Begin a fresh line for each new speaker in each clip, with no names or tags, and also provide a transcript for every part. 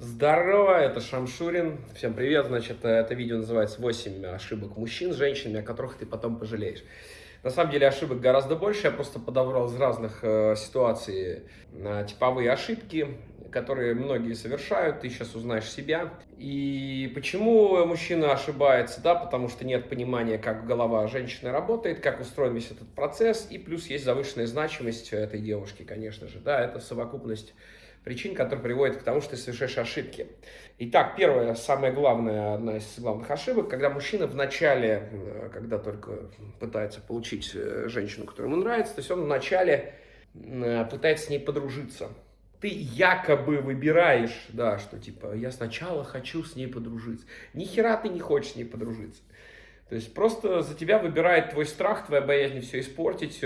Здорово, это Шамшурин. Всем привет. Значит, это видео называется 8 ошибок мужчин с женщинами, о которых ты потом пожалеешь. На самом деле ошибок гораздо больше. Я просто подобрал из разных э, ситуаций э, типовые ошибки, которые многие совершают. Ты сейчас узнаешь себя. И почему мужчина ошибается? Да, потому что нет понимания, как голова женщины работает, как устроен весь этот процесс. И плюс есть завышенная значимость этой девушки, конечно же. Да, это совокупность причин, которые приводят к тому, что ты совершаешь ошибки. Итак, первая, самая главная, одна из главных ошибок, когда мужчина в начале, э, когда только пытается получить э, женщину, которая ему нравится, то есть он вначале э, пытается с ней подружиться. Ты якобы выбираешь, да, что типа, я сначала хочу с ней подружиться. Ни хера ты не хочешь с ней подружиться. То есть просто за тебя выбирает твой страх, твоя боязнь все испортить,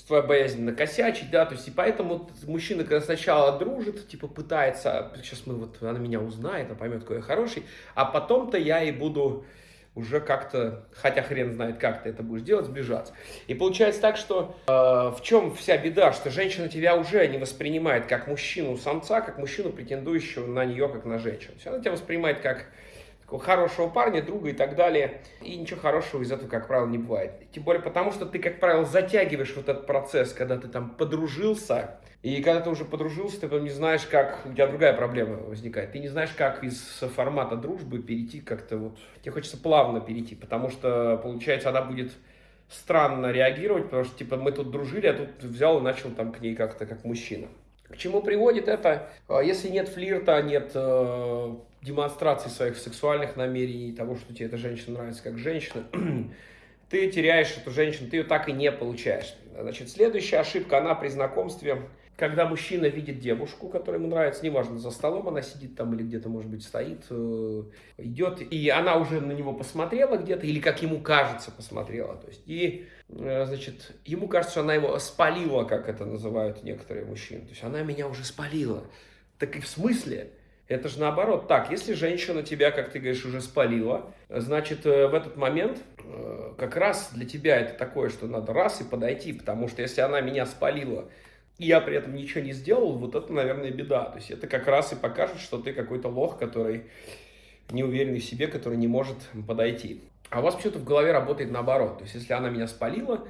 твоя боязнь накосячить, да, то есть и поэтому мужчина, когда сначала дружит, типа пытается, сейчас мы вот, она меня узнает, она поймет, какой я хороший, а потом-то я и буду уже как-то, хотя хрен знает, как ты это будешь делать, сближаться. И получается так, что э, в чем вся беда, что женщина тебя уже не воспринимает как мужчину-самца, как мужчину, претендующего на нее, как на женщину. Она тебя воспринимает как хорошего парня, друга и так далее. И ничего хорошего из этого, как правило, не бывает. Тем более потому, что ты, как правило, затягиваешь вот этот процесс, когда ты там подружился, и когда ты уже подружился, ты потом не знаешь, как... У тебя другая проблема возникает. Ты не знаешь, как из формата дружбы перейти как-то вот... Тебе хочется плавно перейти, потому что, получается, она будет странно реагировать, потому что, типа, мы тут дружили, а тут взял и начал там к ней как-то как мужчина. К чему приводит это? А, если нет флирта, нет э, демонстрации своих сексуальных намерений, того, что тебе эта женщина нравится как женщина, ты теряешь эту женщину, ты ее так и не получаешь. Значит, следующая ошибка, она при знакомстве когда мужчина видит девушку, которая ему нравится, неважно, за столом она сидит там или где-то, может быть, стоит, э, идет, и она уже на него посмотрела где-то, или, как ему кажется, посмотрела, то есть, и, э, значит, ему кажется, что она его спалила, как это называют некоторые мужчины, то есть, она меня уже спалила. Так и в смысле? Это же наоборот. Так, если женщина тебя, как ты говоришь, уже спалила, значит, э, в этот момент как раз для тебя это такое, что надо раз и подойти, потому что если она меня спалила, и я при этом ничего не сделал, вот это, наверное, беда. То есть это как раз и покажет, что ты какой-то лох, который не уверенный в себе, который не может подойти. А у вас почему-то в голове работает наоборот. То есть если она меня спалила,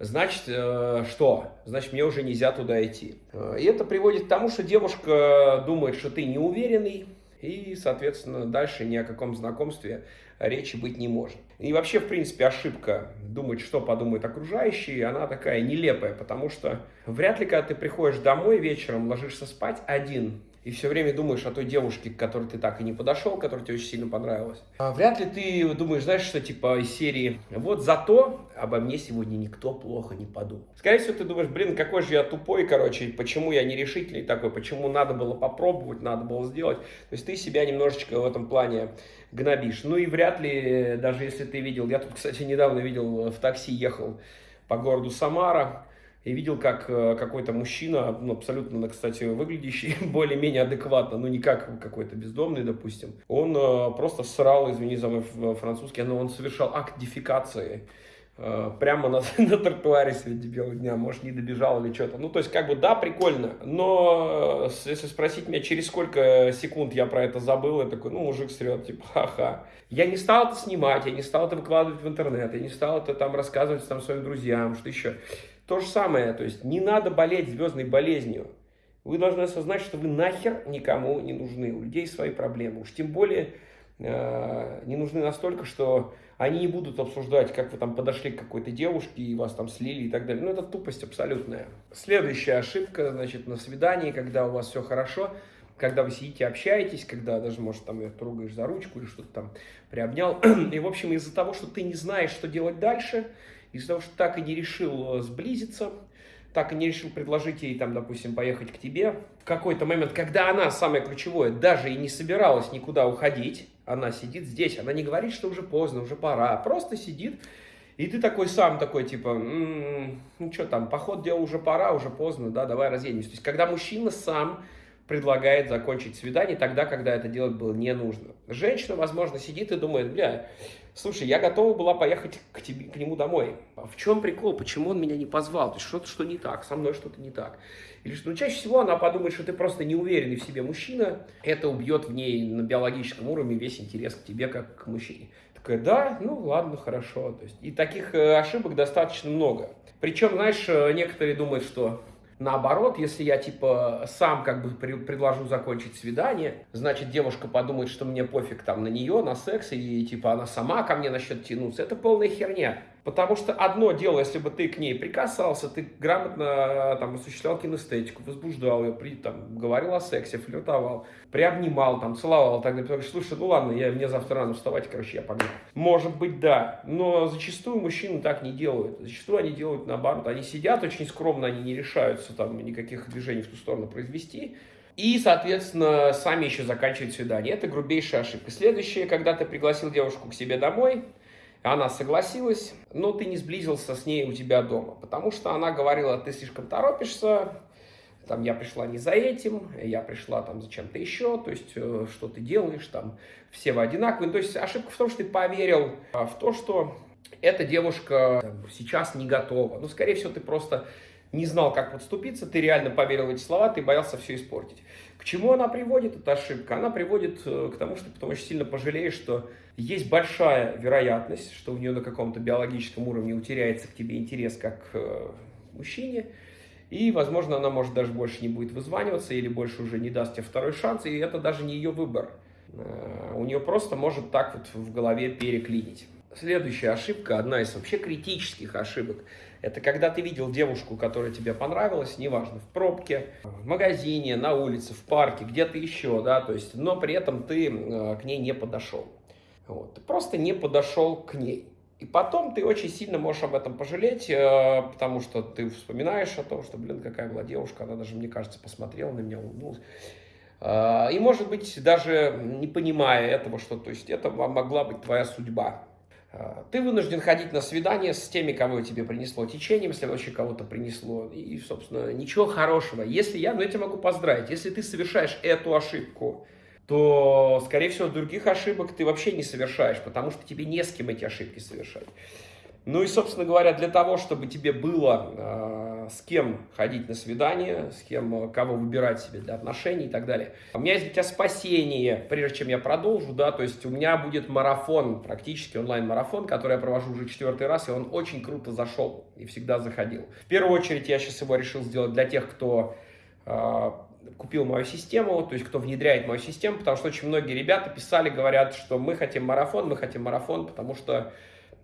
значит, э, что? Значит, мне уже нельзя туда идти. Э, и это приводит к тому, что девушка думает, что ты неуверенный, и, соответственно, дальше ни о каком знакомстве речи быть не может. И вообще, в принципе, ошибка думать, что подумают окружающие, она такая нелепая, потому что вряд ли, когда ты приходишь домой вечером, ложишься спать один, и все время думаешь о той девушке, к которой ты так и не подошел, которая тебе очень сильно понравилась. А вряд ли ты думаешь, знаешь, что типа из серии «Вот зато обо мне сегодня никто плохо не подумал». Скорее всего, ты думаешь, блин, какой же я тупой, короче, почему я нерешительный такой, почему надо было попробовать, надо было сделать. То есть ты себя немножечко в этом плане гнобишь. Ну и вряд ли, даже если ты видел, я тут, кстати, недавно видел, в такси ехал по городу Самара, и видел, как э, какой-то мужчина, ну, абсолютно, кстати, выглядящий более-менее адекватно, ну, не как какой-то бездомный, допустим, он э, просто срал, извини за мой французский, но он совершал акт дефекации э, прямо на, на тротуаре среди белого дня, может, не добежал или что-то. Ну, то есть, как бы, да, прикольно, но э, если спросить меня, через сколько секунд я про это забыл, я такой, ну, мужик срет, типа, ха-ха. Я не стал это снимать, я не стал это выкладывать в интернет, я не стал это там рассказывать там своим друзьям, что еще. То же самое, то есть не надо болеть звездной болезнью. Вы должны осознать, что вы нахер никому не нужны. У людей свои проблемы. Уж тем более э, не нужны настолько, что они не будут обсуждать, как вы там подошли к какой-то девушке и вас там слили и так далее. Ну, это тупость абсолютная. Следующая ошибка, значит, на свидании, когда у вас все хорошо, когда вы сидите, общаетесь, когда даже, может, там ее трогаешь за ручку или что-то там приобнял. И, в общем, из-за того, что ты не знаешь, что делать дальше, из-за того, что так и не решил э, сблизиться, так и не решил предложить ей, там, допустим, поехать к тебе, в какой-то момент, когда она, самое ключевое, даже и не собиралась никуда уходить, она сидит здесь, она не говорит, что уже поздно, уже пора, просто сидит, и ты такой сам такой, типа, м-м, ну что там, поход делал уже пора, уже поздно, да, давай разъедемся. То есть, когда мужчина сам предлагает закончить свидание тогда, когда это делать было не нужно. Женщина, возможно, сидит и думает, бля, слушай, я готова была поехать к, тебе, к нему домой. А в чем прикол? Почему он меня не позвал? То есть что-то что не так, со мной что-то не так. Или что, ну, чаще всего она подумает, что ты просто неуверенный в себе мужчина, это убьет в ней на биологическом уровне весь интерес к тебе как к мужчине. Такая, да, ну ладно, хорошо. То есть, и таких э, ошибок достаточно много. Причем, знаешь, э, некоторые думают, что Наоборот, если я типа сам как бы предложу закончить свидание, значит девушка подумает, что мне пофиг там на нее, на секс, и типа она сама ко мне насчет тянуться. Это полная херня. Потому что одно дело, если бы ты к ней прикасался, ты грамотно там осуществлял кинестетику, возбуждал ее, при, там, говорил о сексе, флиртовал, приобнимал, там, целовал, так далее. Слушай, ну ладно, я, мне завтра рано вставать, короче, я погнал. Может быть, да, но зачастую мужчины так не делают. Зачастую они делают наоборот. Они сидят очень скромно, они не решаются там никаких движений в ту сторону произвести. И, соответственно, сами еще заканчивают свидание. Это грубейшая ошибка. Следующее, когда ты пригласил девушку к себе домой, она согласилась, но ты не сблизился с ней у тебя дома, потому что она говорила, ты слишком торопишься, там, я пришла не за этим, я пришла там за чем-то еще, то есть, э, что ты делаешь, там, все вы одинаковые. То есть, ошибка в том, что ты поверил а, в то, что эта девушка там, сейчас не готова. Ну, скорее всего, ты просто не знал, как подступиться, ты реально поверил в эти слова, ты боялся все испортить. К чему она приводит, эта ошибка? Она приводит э, к тому, что ты потом очень сильно пожалеешь, что есть большая вероятность, что у нее на каком-то биологическом уровне утеряется к тебе интерес как к э, мужчине, и, возможно, она может даже больше не будет вызваниваться или больше уже не даст тебе второй шанс, и это даже не ее выбор. Э, у нее просто может так вот в голове переклинить. Следующая ошибка, одна из вообще критических ошибок, это когда ты видел девушку, которая тебе понравилась, неважно, в пробке, в магазине, на улице, в парке, где-то еще, да, то есть, но при этом ты э, к ней не подошел. Вот, ты просто не подошел к ней. И потом ты очень сильно можешь об этом пожалеть, э, потому что ты вспоминаешь о том, что, блин, какая была девушка, она даже, мне кажется, посмотрела на меня, улыбнулась. Э, и, может быть, даже не понимая этого, что, то есть, это могла быть твоя судьба. А, ты вынужден ходить на свидание с теми, кого тебе принесло течением, если вообще кого-то принесло. И, собственно, ничего хорошего. Если я, ну я тебя могу поздравить, если ты совершаешь эту ошибку, то, скорее всего, других ошибок ты вообще не совершаешь, потому что тебе не с кем эти ошибки совершать. Ну и, собственно говоря, для того, чтобы тебе было э, с кем ходить на свидание, с кем, э, кого выбирать себе для отношений и так далее. У меня есть для тебя спасение, прежде чем я продолжу, да, то есть у меня будет марафон, практически онлайн-марафон, который я провожу уже четвертый раз, и он очень круто зашел и всегда заходил. В первую очередь я сейчас его решил сделать для тех, кто э, купил мою систему, то есть кто внедряет мою систему, потому что очень многие ребята писали, говорят, что мы хотим марафон, мы хотим марафон, потому что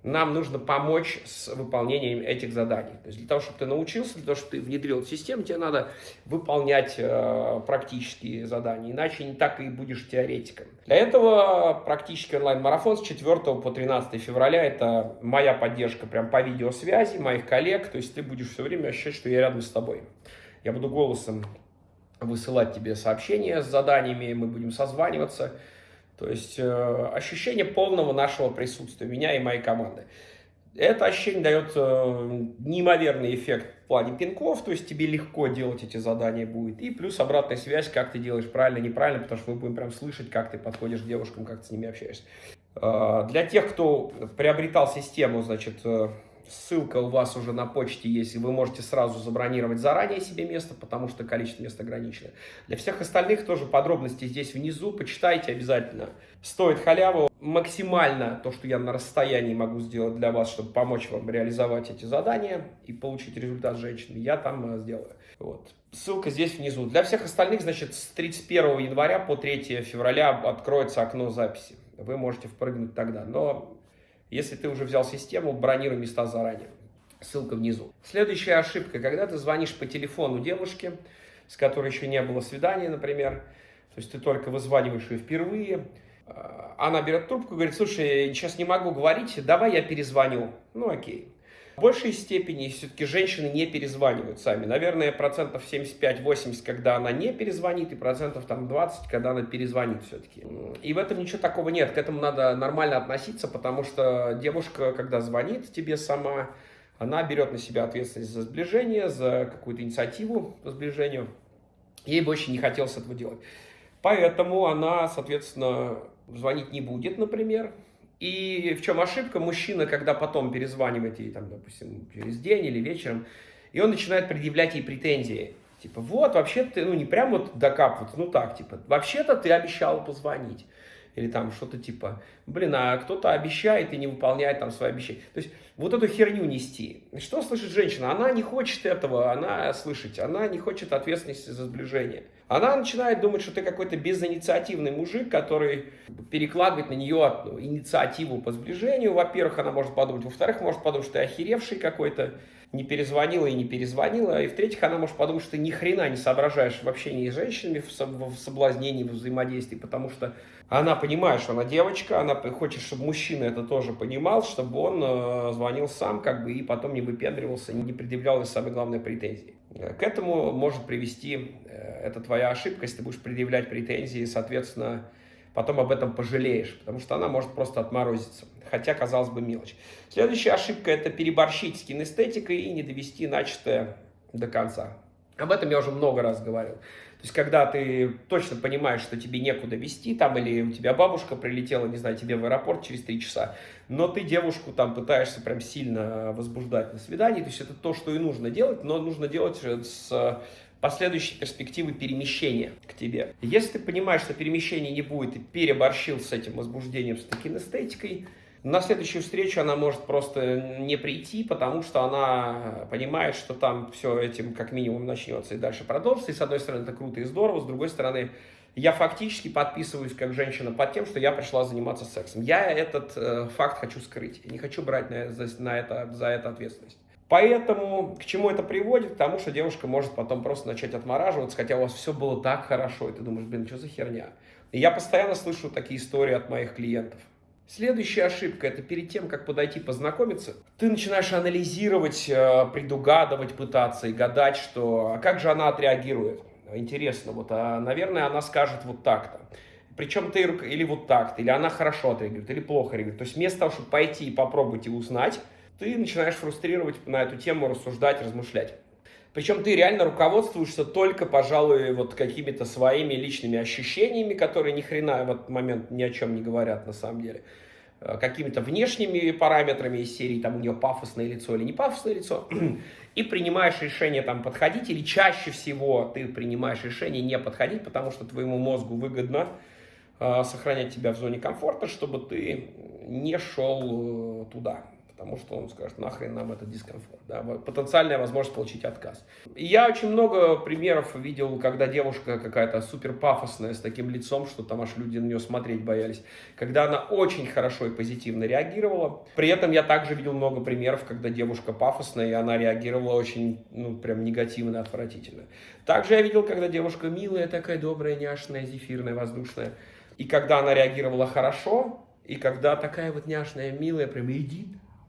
нам нужно помочь с выполнением этих заданий. То есть для того, чтобы ты научился, для того, чтобы ты внедрил систему, тебе надо выполнять э, практические задания, иначе не так и будешь теоретиком. Для этого практически онлайн-марафон с 4 по 13 февраля, это моя поддержка прям по видеосвязи, моих коллег, то есть ты будешь все время ощущать, что я рядом с тобой. Я буду голосом высылать тебе сообщения с заданиями, мы будем созваниваться, то есть э, ощущение полного нашего присутствия, меня и моей команды. Это ощущение дает э, неимоверный эффект в плане пинков, то есть тебе легко делать эти задания будет. И плюс обратная связь, как ты делаешь правильно, неправильно, потому что мы будем прям слышать, как ты подходишь к девушкам, как ты с ними общаешься. Э, для тех, кто приобретал систему, значит, э, Ссылка у вас уже на почте есть, и вы можете сразу забронировать заранее себе место, потому что количество мест ограничено. Для всех остальных тоже подробности здесь внизу, почитайте обязательно. Стоит халяву. Максимально то, что я на расстоянии могу сделать для вас, чтобы помочь вам реализовать эти задания и получить результат женщины, я там э, сделаю. Вот. Ссылка здесь внизу. Для всех остальных, значит, с 31 января по 3 февраля откроется окно записи. Вы можете впрыгнуть тогда. Но если ты уже взял систему, бронируй места заранее. Ссылка внизу. Следующая ошибка, когда ты звонишь по телефону девушке, с которой еще не было свидания, например, то есть ты только вызваниваешь ее впервые, а, она берет трубку и говорит, слушай, сейчас не могу говорить, давай я перезвоню. Ну окей. В большей степени все-таки женщины не перезванивают сами. Наверное, процентов 75-80, когда она не перезвонит, и процентов там 20, когда она перезвонит все-таки. И в этом ничего такого нет. К этому надо нормально относиться, потому что девушка, когда звонит тебе сама, она берет на себя ответственность за сближение, за какую-то инициативу по сближению. ей больше не хотелось этого делать. Поэтому она, соответственно, звонить не будет, например. И в чем ошибка? Мужчина, когда потом перезванивает ей, там, допустим, через день или вечером, и он начинает предъявлять ей претензии. Типа, вот, вообще ты, ну, не прям вот докапываться, ну так, типа, вообще-то ты обещал позвонить. Или там что-то типа, блин, а кто-то обещает и не выполняет там свои обещания. То есть вот эту херню нести. Что слышит женщина? Она не хочет этого, она слышать, она не хочет ответственности за сближение. Она начинает думать, что ты какой-то безинициативный мужик, который перекладывает на нее инициативу по сближению. Во-первых, она может подумать. Во-вторых, может подумать, что ты охеревший какой-то, не перезвонила и не перезвонила. И в-третьих, она может подумать, что ты ни хрена не соображаешь в общении с женщинами, в соблазнении, в взаимодействии, потому что она понимает, что она девочка, она хочет, чтобы мужчина это тоже понимал, чтобы он э, звонил сам, как бы, и потом не выпендривался, не предъявлял, и самое главное, претензии. К этому может привести, э, это твоя ошибка, если ты будешь предъявлять претензии, соответственно, потом об этом пожалеешь, потому что она может просто отморозиться, хотя, казалось бы, мелочь. Следующая ошибка – это переборщить с кинестетикой и не довести начатое до конца. Об этом я уже много раз говорил. То есть, когда ты точно понимаешь, что тебе некуда вести, там, или у тебя бабушка прилетела, не знаю, тебе в аэропорт через три часа, но ты девушку там пытаешься прям сильно возбуждать на свидании, то есть это то, что и нужно делать, но нужно делать с последующей перспективы перемещения к тебе. Если ты понимаешь, что перемещения не будет, и переборщил с этим возбуждением, с такой эстетикой, на следующую встречу она может просто не прийти, потому что она понимает, что там все этим как минимум начнется и дальше продолжится. И с одной стороны это круто и здорово, с другой стороны я фактически подписываюсь как женщина под тем, что я пришла заниматься сексом. Я этот э, факт хочу скрыть, не хочу брать на, за, на это, за это ответственность. Поэтому к чему это приводит? К тому, что девушка может потом просто начать отмораживаться, хотя у вас все было так хорошо, и ты думаешь, блин, что за херня? И я постоянно слышу такие истории от моих клиентов. Следующая ошибка – это перед тем, как подойти познакомиться, ты начинаешь анализировать, э, предугадывать, пытаться и гадать, что а как же она отреагирует. Интересно, вот, а, наверное, она скажет вот так-то. Причем ты или вот так-то, или она хорошо отреагирует, или плохо реагирует. То есть вместо того, чтобы пойти и попробовать и узнать, ты начинаешь фрустрировать на эту тему, рассуждать, размышлять. Причем ты реально руководствуешься только, пожалуй, вот какими-то своими личными ощущениями, которые ни хрена в этот момент ни о чем не говорят на самом деле. Э, какими-то внешними параметрами из серии, там у нее пафосное лицо или не пафосное лицо. И принимаешь решение там подходить, или чаще всего ты принимаешь решение не подходить, потому что твоему мозгу выгодно э, сохранять тебя в зоне комфорта, чтобы ты не шел э, туда потому что он скажет, нахрен нам этот дискомфорт, да, потенциальная возможность получить отказ. И я очень много примеров видел, когда девушка какая-то супер пафосная, с таким лицом, что там аж люди на нее смотреть боялись, когда она очень хорошо и позитивно реагировала. При этом я также видел много примеров, когда девушка пафосная, и она реагировала очень, ну, прям негативно, отвратительно. Также я видел, когда девушка милая, такая добрая, няшная, зефирная, воздушная, и когда она реагировала хорошо, и когда такая вот няшная, милая, прям иди,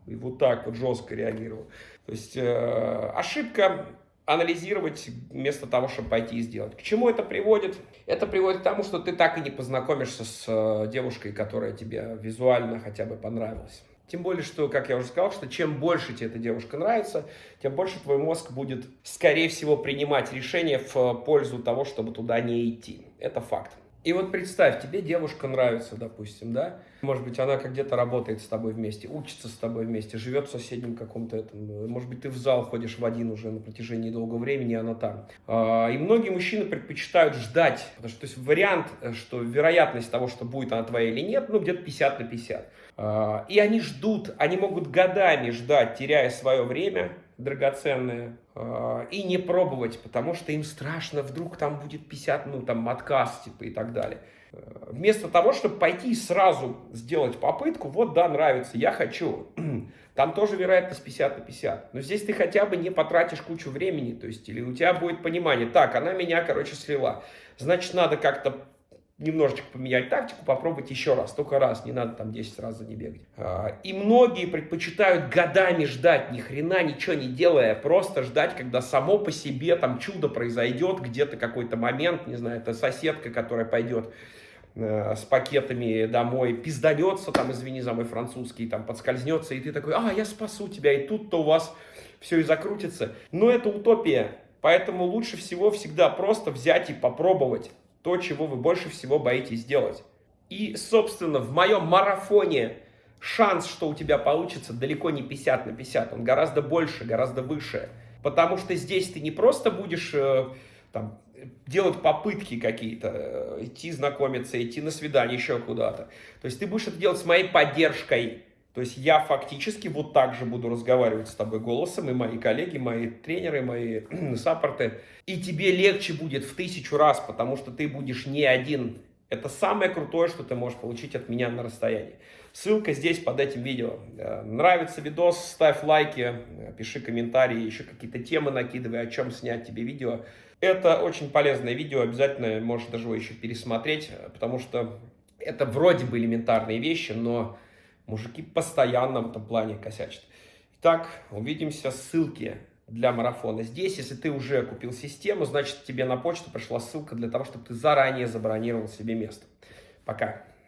и вот так вот жестко реагировал. То есть э, ошибка анализировать вместо того, чтобы пойти и сделать. К чему это приводит? Это приводит к тому, что ты так и не познакомишься с э, девушкой, которая тебе визуально хотя бы понравилась. Тем более, что, как я уже сказал, что чем больше тебе эта девушка нравится, тем больше твой мозг будет, скорее всего, принимать решение в пользу того, чтобы туда не идти. Это факт. И вот представь, тебе девушка нравится, допустим, да? Может быть, она как где-то работает с тобой вместе, учится с тобой вместе, живет в соседнем каком-то этом. Может быть, ты в зал ходишь в один уже на протяжении долгого времени, она там. А, и многие мужчины предпочитают ждать. Потому что то есть вариант, что вероятность того, что будет она твоя или нет, ну где-то 50 на 50. А, и они ждут, они могут годами ждать, теряя свое время, драгоценное, э, и не пробовать, потому что им страшно, вдруг там будет 50, ну там отказ, типа и так далее. Э, вместо того, чтобы пойти и сразу сделать попытку, вот да, нравится, я хочу, там тоже вероятность 50 на 50. Но здесь ты хотя бы не потратишь кучу времени, то есть, или у тебя будет понимание, так, она меня, короче, слила, значит, надо как-то немножечко поменять тактику, попробовать еще раз, только раз, не надо там 10 раз за не бегать. А, и многие предпочитают годами ждать, ни хрена ничего не делая, просто ждать, когда само по себе там чудо произойдет, где-то какой-то момент, не знаю, это соседка, которая пойдет э, с пакетами домой, пизданется, там, извини за мой французский, там, подскользнется, и ты такой, а, я спасу тебя, и тут-то у вас все и закрутится. Но это утопия. Поэтому лучше всего всегда просто взять и попробовать то, чего вы больше всего боитесь делать. И, собственно, в моем марафоне шанс, что у тебя получится, далеко не 50 на 50. Он гораздо больше, гораздо выше. Потому что здесь ты не просто будешь э, там, делать попытки какие-то, э, идти знакомиться, идти на свидание, еще куда-то. То есть ты будешь это делать с моей поддержкой. То есть я фактически вот так же буду разговаривать с тобой голосом, и мои коллеги, мои тренеры, мои саппорты. И тебе легче будет в тысячу раз, потому что ты будешь не один. Это самое крутое, что ты можешь получить от меня на расстоянии. Ссылка здесь под этим видео. Э, нравится видос, ставь лайки, э, пиши комментарии, еще какие-то темы накидывай, о чем снять тебе видео. Это очень полезное видео, обязательно можешь даже его еще пересмотреть, потому что это вроде бы элементарные вещи, но Мужики постоянно в этом плане косячат. Итак, увидимся. Ссылки для марафона здесь. Если ты уже купил систему, значит тебе на почту пришла ссылка для того, чтобы ты заранее забронировал себе место. Пока.